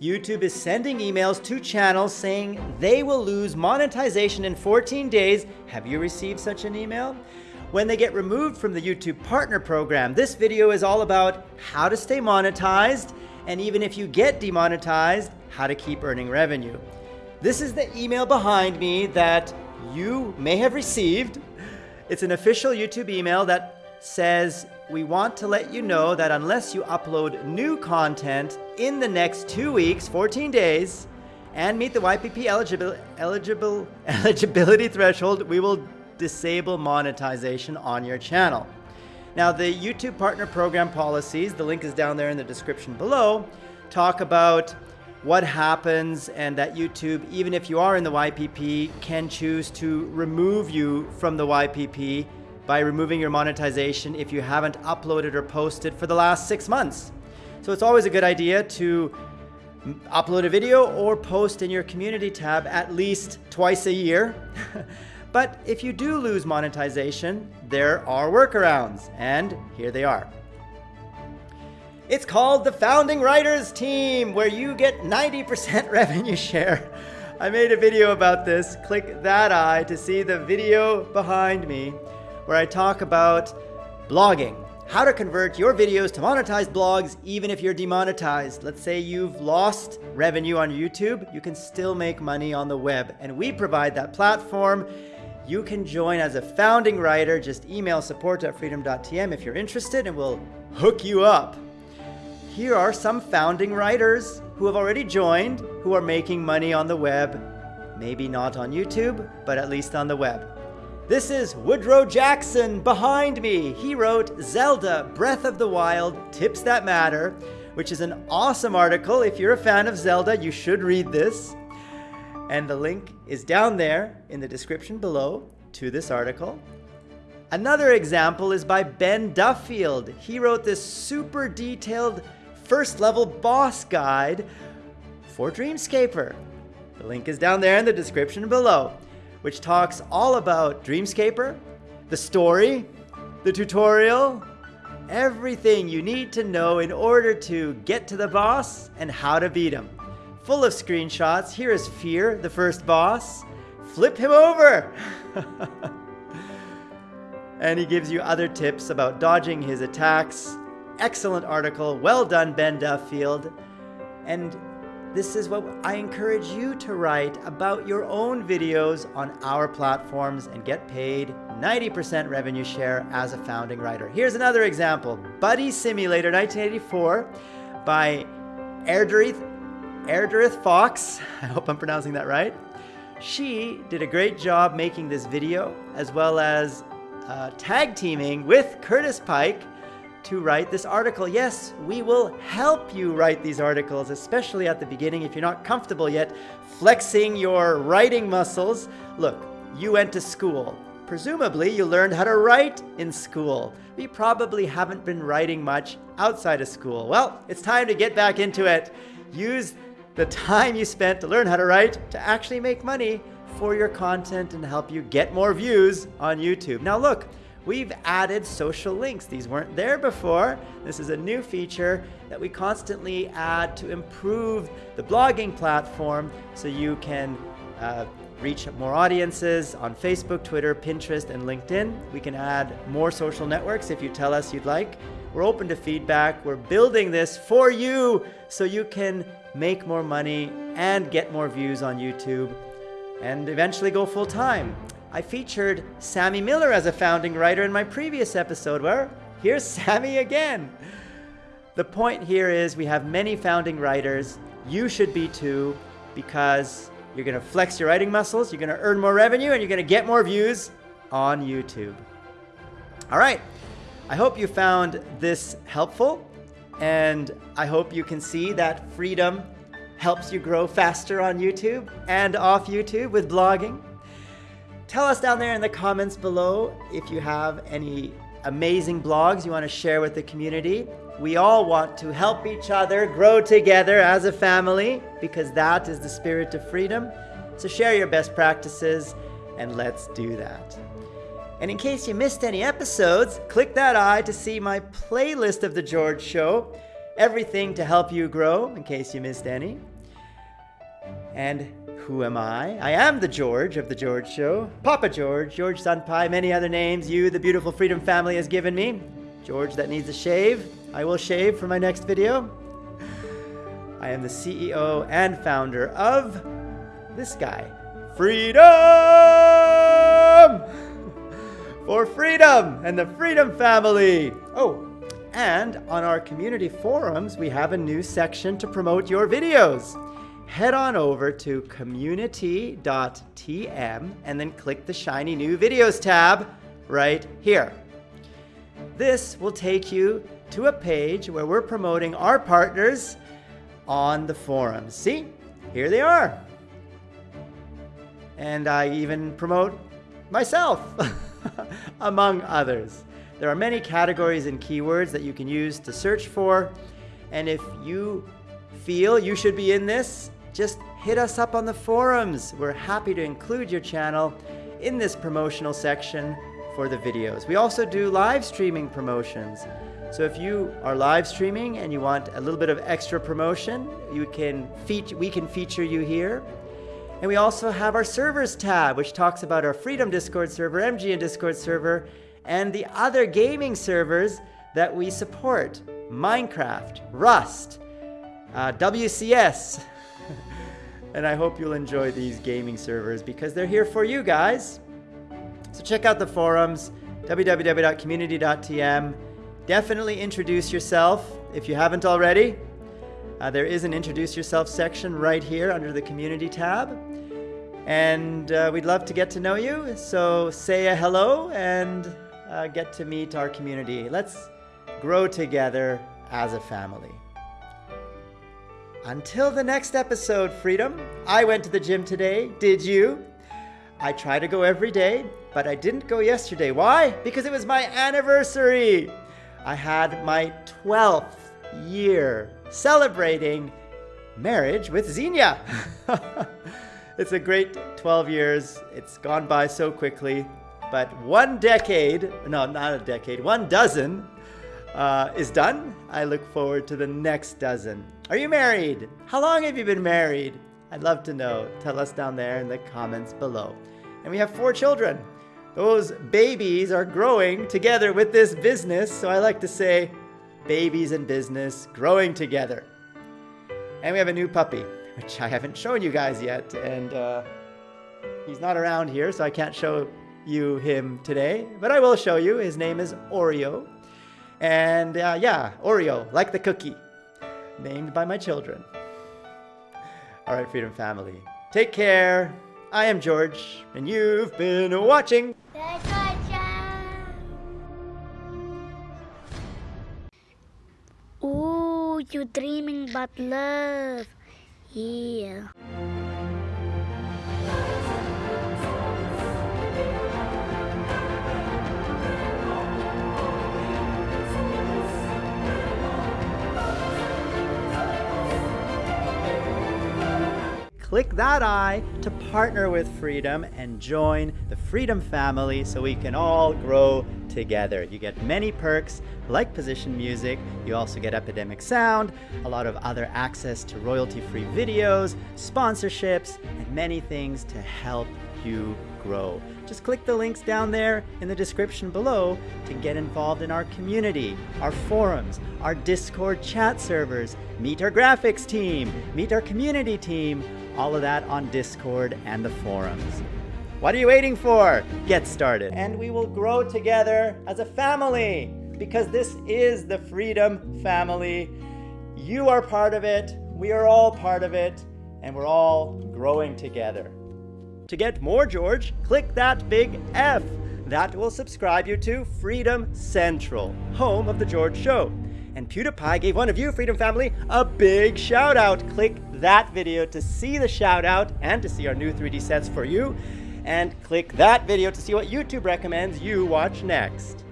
YouTube is sending emails to channels saying they will lose monetization in 14 days. Have you received such an email? When they get removed from the YouTube Partner Program, this video is all about how to stay monetized, and even if you get demonetized, how to keep earning revenue. This is the email behind me that you may have received. It's an official YouTube email that says, we want to let you know that unless you upload new content in the next two weeks, 14 days, and meet the YPP eligible, eligible, eligibility threshold, we will disable monetization on your channel. Now, the YouTube Partner Program policies, the link is down there in the description below, talk about what happens and that YouTube, even if you are in the YPP, can choose to remove you from the YPP by removing your monetization if you haven't uploaded or posted for the last six months. So it's always a good idea to upload a video or post in your community tab at least twice a year. but if you do lose monetization, there are workarounds, and here they are. It's called the Founding Writers Team, where you get 90% revenue share. I made a video about this. Click that eye to see the video behind me where I talk about blogging, how to convert your videos to monetized blogs even if you're demonetized. Let's say you've lost revenue on YouTube, you can still make money on the web. And we provide that platform. You can join as a founding writer. Just email support at freedom.tm if you're interested and we'll hook you up. Here are some founding writers who have already joined, who are making money on the web. Maybe not on YouTube, but at least on the web. This is Woodrow Jackson behind me. He wrote Zelda Breath of the Wild Tips That Matter, which is an awesome article. If you're a fan of Zelda, you should read this. And the link is down there in the description below to this article. Another example is by Ben Duffield. He wrote this super detailed first level boss guide for Dreamscaper. The link is down there in the description below which talks all about Dreamscaper, the story, the tutorial, everything you need to know in order to get to the boss and how to beat him. Full of screenshots, here is Fear, the first boss. Flip him over! and he gives you other tips about dodging his attacks. Excellent article, well done Ben Duffield. And this is what I encourage you to write about your own videos on our platforms and get paid 90% revenue share as a founding writer. Here's another example, Buddy Simulator 1984 by Erdarith Fox. I hope I'm pronouncing that right. She did a great job making this video as well as uh, tag teaming with Curtis Pike to write this article. Yes, we will help you write these articles, especially at the beginning if you're not comfortable yet flexing your writing muscles. Look, you went to school. Presumably, you learned how to write in school. We probably haven't been writing much outside of school. Well, it's time to get back into it. Use the time you spent to learn how to write to actually make money for your content and help you get more views on YouTube. Now look, We've added social links. These weren't there before. This is a new feature that we constantly add to improve the blogging platform so you can uh, reach more audiences on Facebook, Twitter, Pinterest, and LinkedIn. We can add more social networks if you tell us you'd like. We're open to feedback. We're building this for you so you can make more money and get more views on YouTube and eventually go full time. I featured Sammy Miller as a founding writer in my previous episode, where here's Sammy again. The point here is we have many founding writers. You should be too, because you're going to flex your writing muscles, you're going to earn more revenue, and you're going to get more views on YouTube. All right. I hope you found this helpful, and I hope you can see that freedom helps you grow faster on YouTube and off YouTube with blogging. Tell us down there in the comments below if you have any amazing blogs you want to share with the community. We all want to help each other grow together as a family because that is the spirit of freedom. So share your best practices and let's do that. And in case you missed any episodes, click that eye to see my playlist of The George Show. everything to help you grow, in case you missed any. And who am I? I am the George of The George Show. Papa George, George Senpai, many other names you, the beautiful Freedom family, has given me. George that needs a shave. I will shave for my next video. I am the CEO and founder of this guy, Freedom! For freedom and the Freedom family. Oh, and on our community forums, we have a new section to promote your videos. Head on over to community.tm and then click the shiny new videos tab right here. This will take you to a page where we're promoting our partners on the forums. See, here they are. And I even promote myself, among others. There are many categories and keywords that you can use to search for. And if you feel you should be in this, just hit us up on the forums. We're happy to include your channel in this promotional section for the videos. We also do live streaming promotions. So if you are live streaming and you want a little bit of extra promotion, you can we can feature you here. And we also have our servers tab, which talks about our Freedom Discord server, MGN Discord server, and the other gaming servers that we support Minecraft, Rust, uh, WCS. and I hope you'll enjoy these gaming servers because they're here for you guys. So check out the forums www.community.tm. Definitely introduce yourself if you haven't already. Uh, there is an introduce yourself section right here under the community tab. And uh, we'd love to get to know you. So say a hello and uh, get to meet our community. Let's grow together as a family. Until the next episode, Freedom. I went to the gym today. Did you? I try to go every day, but I didn't go yesterday. Why? Because it was my anniversary. I had my 12th year celebrating marriage with Xenia. it's a great 12 years. It's gone by so quickly. But one decade, no, not a decade, one dozen uh, is done. I look forward to the next dozen. Are you married? How long have you been married? I'd love to know. Tell us down there in the comments below. And we have four children. Those babies are growing together with this business. So I like to say babies and business growing together. And we have a new puppy, which I haven't shown you guys yet. And uh, he's not around here, so I can't show you him today, but I will show you. His name is Oreo. And uh, yeah, Oreo, like the cookie, named by my children. All right, Freedom Family, take care. I am George, and you've been watching. Ooh, you're dreaming about love. Yeah. Click that I to partner with Freedom and join the Freedom family so we can all grow together. You get many perks like position music, you also get Epidemic Sound, a lot of other access to royalty-free videos, sponsorships, and many things to help you grow. Just click the links down there in the description below to get involved in our community, our forums, our Discord chat servers, meet our graphics team, meet our community team, all of that on Discord and the forums. What are you waiting for? Get started. And we will grow together as a family because this is the Freedom Family. You are part of it, we are all part of it, and we're all growing together. To get more George, click that big F. That will subscribe you to Freedom Central, home of The George Show. And PewDiePie gave one of you, Freedom Family, a big shout out. Click that video to see the shout out and to see our new 3D sets for you. And click that video to see what YouTube recommends you watch next.